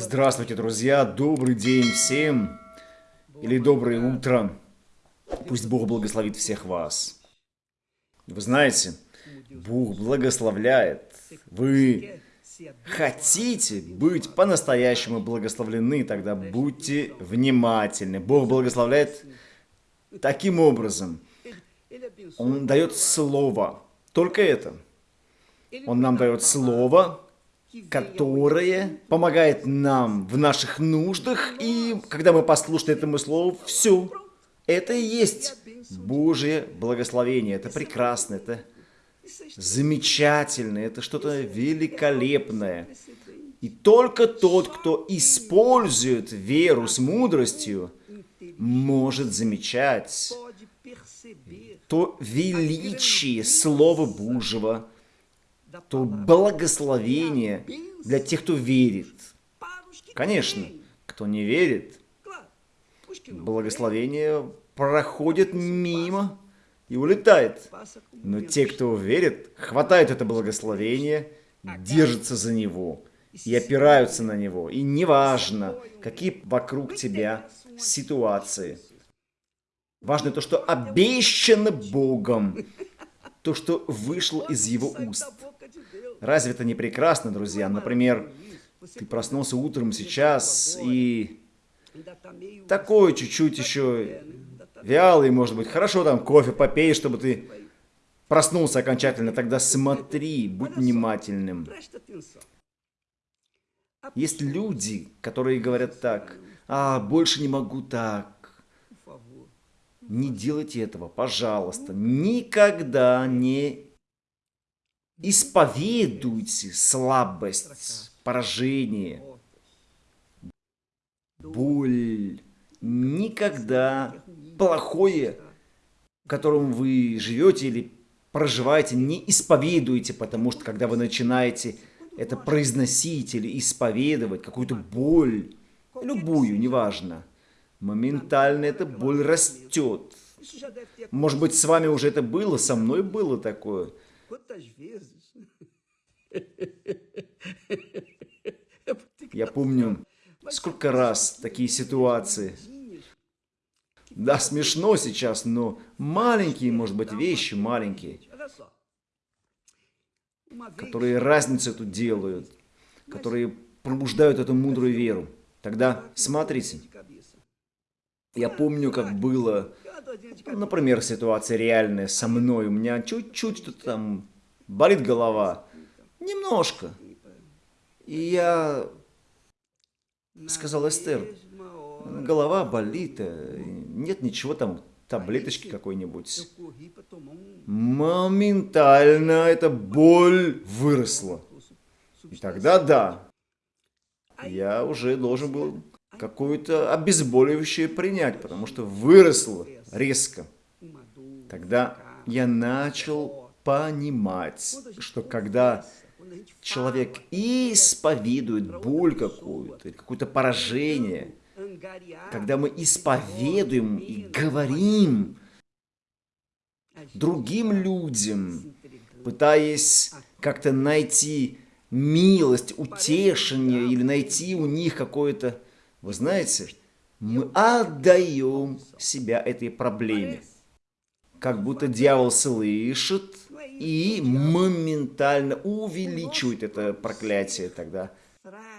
Здравствуйте, друзья! Добрый день всем! Или доброе утро! Пусть Бог благословит всех вас. Вы знаете, Бог благословляет. Вы хотите быть по-настоящему благословлены, тогда будьте внимательны. Бог благословляет таким образом. Он дает слово. Только это. Он нам дает слово, которое помогает нам в наших нуждах, и когда мы послушны этому слову, все. Это и есть Божье благословение. Это прекрасно, это замечательно, это что-то великолепное. И только тот, кто использует веру с мудростью, может замечать то величие Слова Божьего, то благословение для тех, кто верит. Конечно, кто не верит, благословение проходит мимо и улетает. Но те, кто верит, хватают это благословение, держатся за него и опираются на него. И неважно, какие вокруг тебя ситуации. Важно то, что обещано Богом, то, что вышло из его уст. Разве это не прекрасно, друзья? Например, ты проснулся утром сейчас и такой чуть-чуть еще вялый, может быть. Хорошо там кофе попей, чтобы ты проснулся окончательно. Тогда смотри, будь внимательным. Есть люди, которые говорят так, а, больше не могу так. Не делайте этого, пожалуйста. Никогда не Исповедуйте слабость, поражение, боль. Никогда плохое, в котором вы живете или проживаете, не исповедуйте, потому что когда вы начинаете это произносить или исповедовать, какую-то боль, любую, неважно, моментально эта боль растет. Может быть, с вами уже это было, со мной было такое – Quantas vezes? Я помню, сколько раз такие ситуации. Да, смешно сейчас, но маленькие, может быть, вещи, маленькие, которые разницу эту делают, которые пробуждают эту мудрую веру. Тогда смотрите, я помню, как было Например, ситуация реальная со мной. У меня чуть-чуть что-то там болит голова. Немножко. И я сказал Эстер, голова болит, нет ничего там, таблеточки какой-нибудь. Моментально эта боль выросла. И тогда да, я уже должен был какое-то обезболивающее принять, потому что выросло резко. Тогда я начал понимать, что когда человек исповедует боль какую-то, какое-то поражение, когда мы исповедуем и говорим другим людям, пытаясь как-то найти милость, утешение или найти у них какое-то вы знаете, мы отдаем себя этой проблеме. Как будто дьявол слышит и моментально увеличивает это проклятие тогда.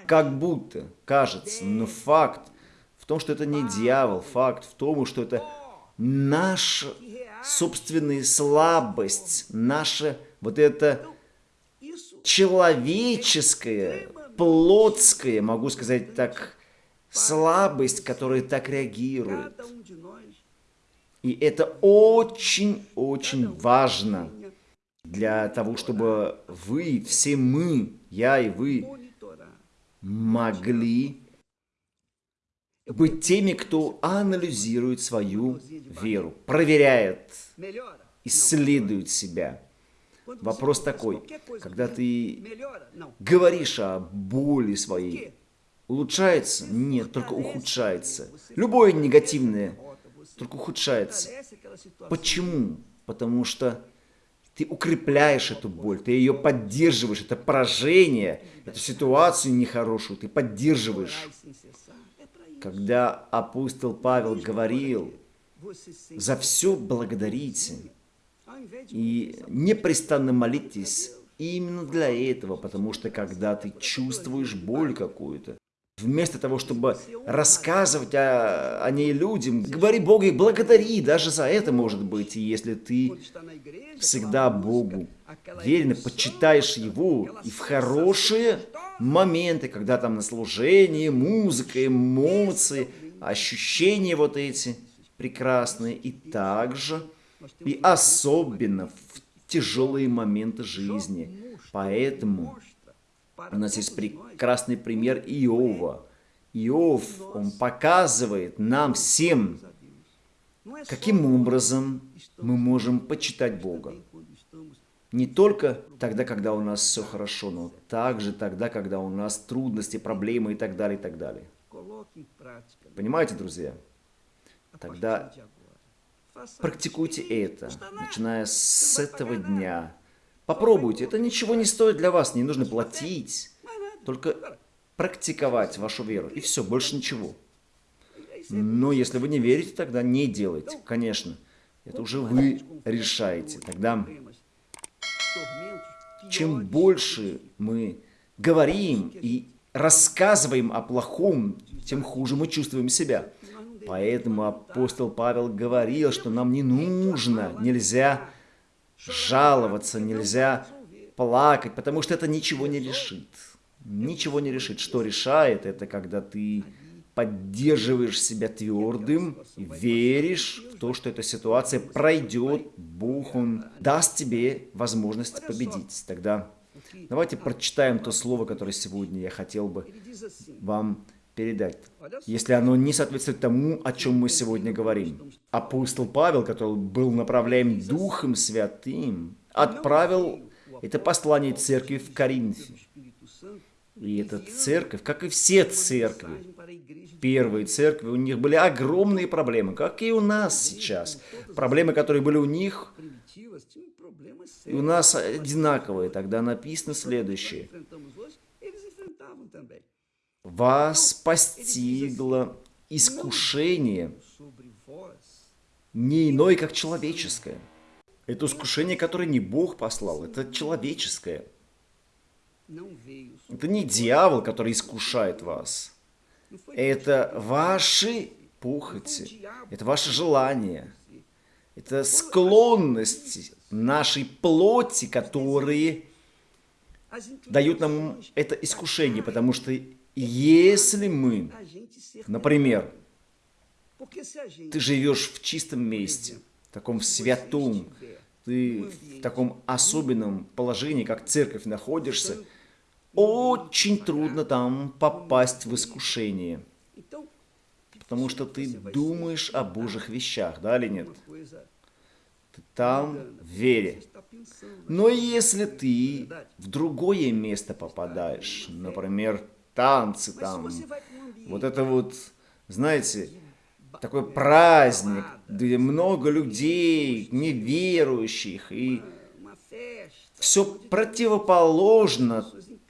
Как будто, кажется, но факт в том, что это не дьявол, факт в том, что это наша собственная слабость, наша вот это человеческое, плотское, могу сказать так, слабость, которая так реагирует. И это очень-очень важно для того, чтобы вы, все мы, я и вы, могли быть теми, кто анализирует свою веру, проверяет, исследует себя. Вопрос такой, когда ты говоришь о боли своей, Улучшается? Нет, только ухудшается. Любое негативное только ухудшается. Почему? Потому что Ты укрепляешь эту боль, ты ее поддерживаешь, это поражение, эту ситуацию нехорошую, ты поддерживаешь. Когда апостол Павел говорил, за все благодарите и непрестанно молитесь именно для этого, потому что когда ты чувствуешь боль какую-то, Вместо того, чтобы рассказывать о, о ней людям, говори Богу и благодари, даже за это может быть. Если ты всегда Богу верен почитаешь Его, и в хорошие моменты, когда там на служении, музыка, эмоции, ощущения вот эти прекрасные, и также, и особенно в тяжелые моменты жизни. Поэтому у нас есть прекрасный пример Иова. Иов, он показывает нам всем, каким образом мы можем почитать Бога. Не только тогда, когда у нас все хорошо, но также тогда, когда у нас трудности, проблемы и так далее, и так далее. Понимаете, друзья? Тогда практикуйте это, начиная с этого дня, Попробуйте, это ничего не стоит для вас, не нужно платить. Только практиковать вашу веру, и все, больше ничего. Но если вы не верите, тогда не делайте, конечно. Это уже вы решаете. Тогда чем больше мы говорим и рассказываем о плохом, тем хуже мы чувствуем себя. Поэтому апостол Павел говорил, что нам не нужно, нельзя жаловаться, нельзя плакать, потому что это ничего не решит. Ничего не решит. Что решает, это когда ты поддерживаешь себя твердым, веришь в то, что эта ситуация пройдет, Бог, Он даст тебе возможность победить. Тогда давайте прочитаем то слово, которое сегодня я хотел бы вам передать, если оно не соответствует тому, о чем мы сегодня говорим. Апостол Павел, который был направляем Духом Святым, отправил это послание церкви в Коринфе. И эта церковь, как и все церкви, первые церкви, у них были огромные проблемы, как и у нас сейчас. Проблемы, которые были у них, и у нас одинаковые. Тогда написано следующее вас постигло искушение, не иное, как человеческое. Это искушение, которое не Бог послал, это человеческое. Это не дьявол, который искушает вас. Это ваши похоти, это ваши желания, это склонности нашей плоти, которые дают нам это искушение, потому что если мы, например, ты живешь в чистом месте, в таком святом, ты в таком особенном положении, как церковь находишься, очень трудно там попасть в искушение. Потому что ты думаешь о Божьих вещах, да или нет? Ты там в вере. Но если ты в другое место попадаешь, например, танцы там. Вот это вот, знаете, такой праздник, где много людей, неверующих, и все противоположно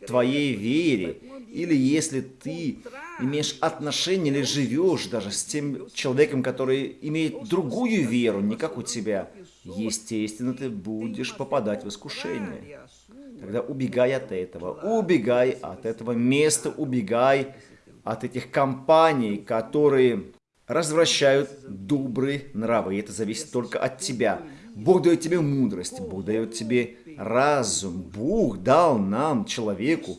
твоей вере. Или если ты имеешь отношение или живешь даже с тем человеком, который имеет другую веру, не как у тебя, естественно, ты будешь попадать в искушение. Тогда убегай от этого, убегай от этого места, убегай от этих компаний, которые развращают добрые нравы. И это зависит только от тебя. Бог дает тебе мудрость, Бог дает тебе разум. Бог дал нам, человеку,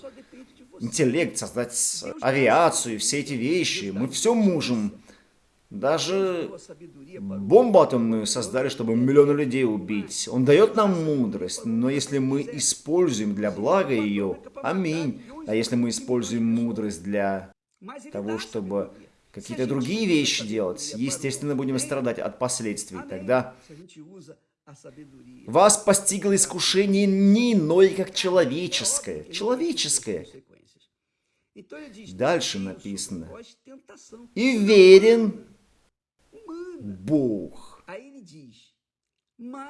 интеллект, создать авиацию, все эти вещи. Мы все можем даже бомбу атомную создали, чтобы миллионы людей убить. Он дает нам мудрость, но если мы используем для блага ее, аминь. А если мы используем мудрость для того, чтобы какие-то другие вещи делать, естественно, будем страдать от последствий. Тогда вас постигло искушение не иное, как человеческое. Человеческое. Дальше написано. И верен Бог.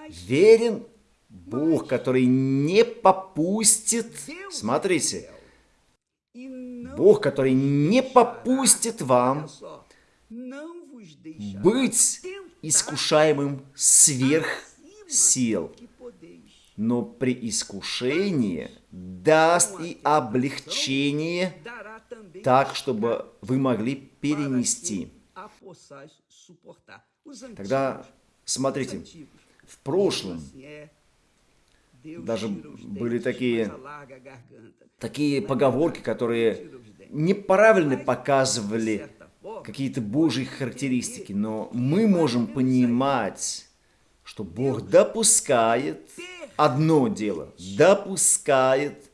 Верен Бог, который не попустит, смотрите, Бог, который не попустит вам быть искушаемым сверх сил, но при искушении даст и облегчение так, чтобы вы могли перенести. Тогда, смотрите, в прошлом даже были такие, такие поговорки, которые неправильно показывали какие-то Божьи характеристики, но мы можем понимать, что Бог допускает одно дело, допускает,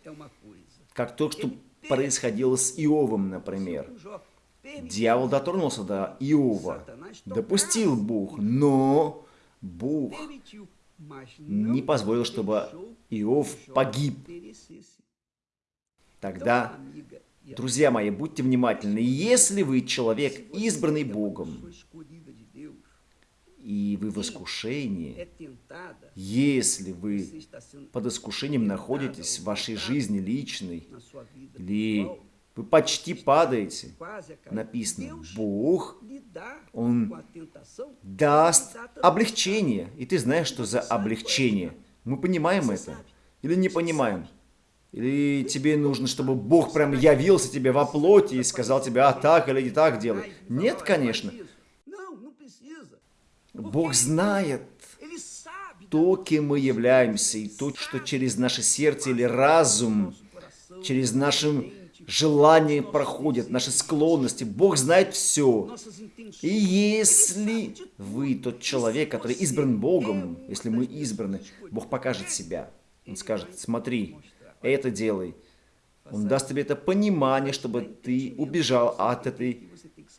как то, что происходило с Иовом, например. Дьявол дотронулся до Иова, допустил Бог, но Бог не позволил, чтобы Иов погиб. Тогда, друзья мои, будьте внимательны. Если вы человек, избранный Богом, и вы в искушении, если вы под искушением находитесь в вашей жизни личной, или вы почти падаете, написано, Бог, Он даст облегчение. И ты знаешь, что за облегчение. Мы понимаем это? Или не понимаем? Или тебе нужно, чтобы Бог прям явился тебе во плоти и сказал тебе, а так или не так делай? Нет, конечно. Бог знает то, кем мы являемся, и то, что через наше сердце или разум, через наше желание проходят, наши склонности. Бог знает все. И если вы тот человек, который избран Богом, если мы избраны, Бог покажет себя. Он скажет, смотри, это делай. Он даст тебе это понимание, чтобы ты убежал от этой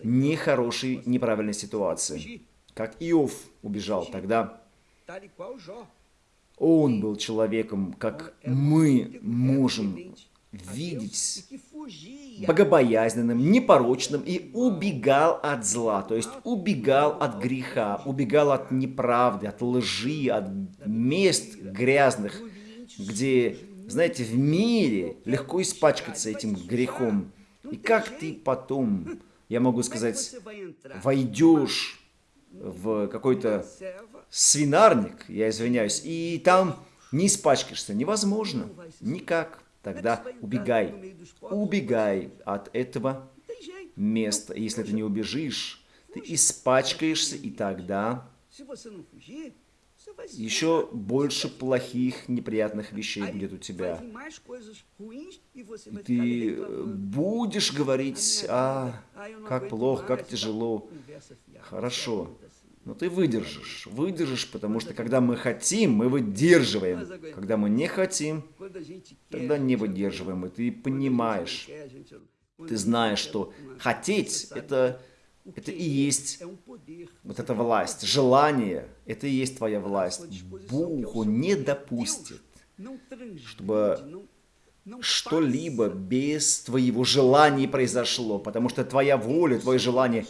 нехорошей, неправильной ситуации как Иов убежал тогда. Он был человеком, как мы можем видеть, богобоязненным, непорочным и убегал от зла, то есть убегал от греха, убегал от неправды, от лжи, от мест грязных, где, знаете, в мире легко испачкаться этим грехом. И как ты потом, я могу сказать, войдешь в какой-то свинарник, я извиняюсь, и там не испачкаешься. Невозможно. Никак. Тогда убегай. Убегай от этого места. Если ты не убежишь, ты испачкаешься, и тогда еще больше плохих, неприятных вещей будет у тебя. И ты будешь говорить, а, как плохо, как тяжело. Хорошо. Но ты выдержишь, выдержишь, потому что когда мы хотим, мы выдерживаем. Когда мы не хотим, тогда не выдерживаем. И ты понимаешь, ты знаешь, что хотеть – это это и есть вот эта власть. Желание – это и есть твоя власть. Бог, не допустит, чтобы что-либо без твоего желания произошло, потому что твоя воля, твое желание,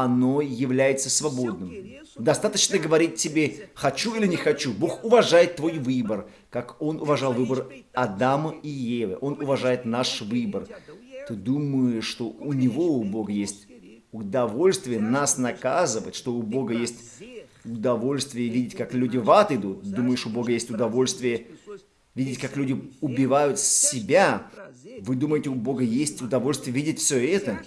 оно является свободным. Достаточно говорить тебе «хочу или не хочу». Бог уважает твой выбор, как Он уважал выбор Адама и Евы. Он уважает наш выбор. Ты думаешь, что у Него, у Бога, есть удовольствие нас наказывать, что у Бога есть удовольствие видеть, как люди в ад идут. Думаешь, у Бога есть удовольствие видеть, как люди убивают себя. Вы думаете, у Бога есть удовольствие видеть все это?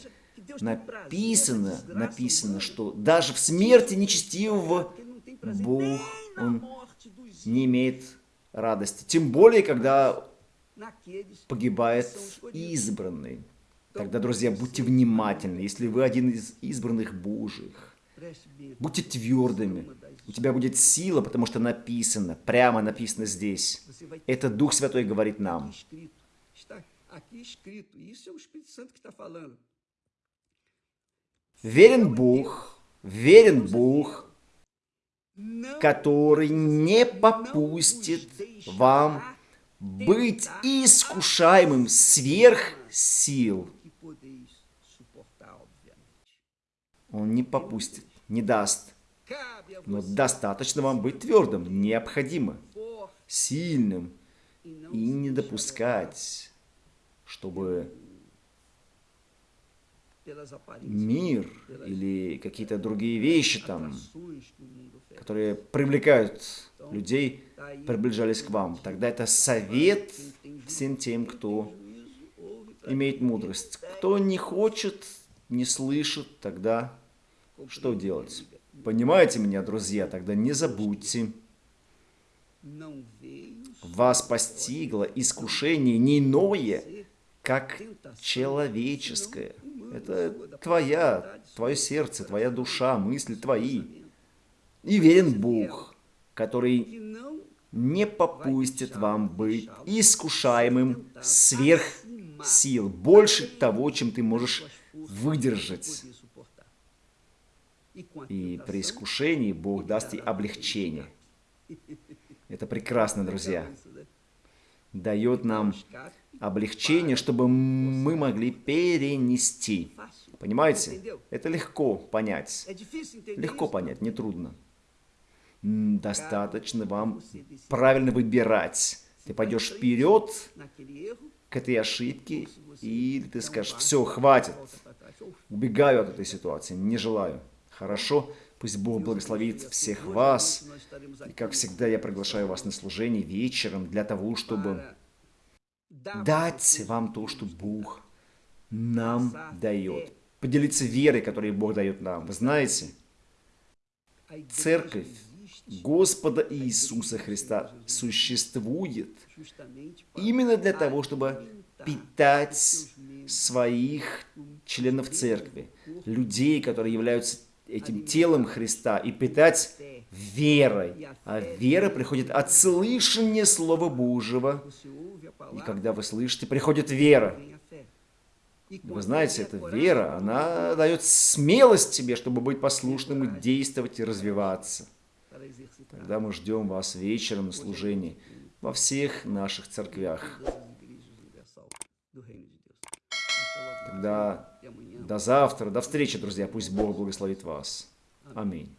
Написано, написано, что даже в смерти нечестивого Бог, Он не имеет радости. Тем более, когда погибает избранный. Тогда, друзья, будьте внимательны. Если вы один из избранных Божьих, будьте твердыми. У тебя будет сила, потому что написано, прямо написано здесь. Это Дух Святой говорит нам. Верен Бог, верен Бог, который не попустит вам быть искушаемым сверх сил. Он не попустит, не даст. Но достаточно вам быть твердым, необходимо. сильным и не допускать, чтобы мир или какие-то другие вещи там, которые привлекают людей, приближались к вам. Тогда это совет всем тем, кто имеет мудрость. Кто не хочет, не слышит, тогда что делать? Понимаете меня, друзья? Тогда не забудьте. Вас постигло искушение не иное, как человеческое. Это твоя, твое сердце, твоя душа, мысли твои. И верен Бог, который не попустит вам быть искушаемым сверх сил, больше того, чем ты можешь выдержать. И при искушении Бог даст и облегчение. Это прекрасно, друзья. Дает нам облегчение, чтобы мы могли перенести. Понимаете? Это легко понять. Легко понять, не трудно. Достаточно вам правильно выбирать. Ты пойдешь вперед к этой ошибке, и ты скажешь, все, хватит, убегаю от этой ситуации, не желаю. Хорошо? Пусть Бог благословит всех вас. И, как всегда, я приглашаю вас на служение вечером для того, чтобы дать вам то, что Бог нам дает. Поделиться верой, которую Бог дает нам. Вы знаете, церковь Господа Иисуса Христа существует именно для того, чтобы питать своих членов церкви, людей, которые являются этим телом Христа, и питать верой. А вера приходит от слышания Слова Божьего. И когда вы слышите, приходит вера. Вы знаете, эта вера, она дает смелость тебе, чтобы быть послушным и действовать и развиваться. Тогда мы ждем вас вечером на служении во всех наших церквях. Тогда до завтра, до встречи, друзья. Пусть Бог благословит вас. Аминь.